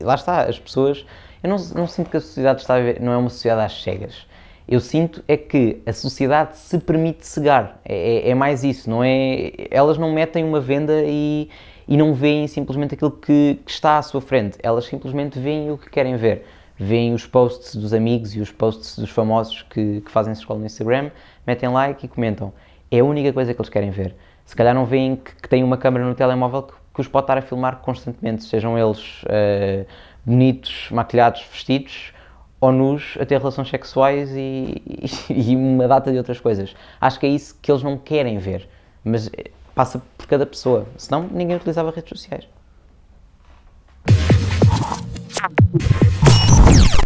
Lá está, as pessoas. Eu não, não sinto que a sociedade está não é uma sociedade às cegas. Eu sinto é que a sociedade se permite cegar. É, é, é mais isso, não é? Elas não metem uma venda e, e não veem simplesmente aquilo que, que, está à sua frente. Elas simplesmente veem o que querem ver. Veem os posts dos amigos e os posts dos famosos que, que fazem escola no Instagram, metem like e comentam. É a única coisa que eles querem ver. Se calhar não veem que, que têm uma câmera no telemóvel que, que, os pode estar a filmar constantemente, sejam eles uh, bonitos, maquilhados, vestidos ou nus a ter relações sexuais e, e, e, uma data de outras coisas. Acho que é isso que eles não querem ver, mas eh, passa por cada pessoa, senão ninguém utilizava redes sociais.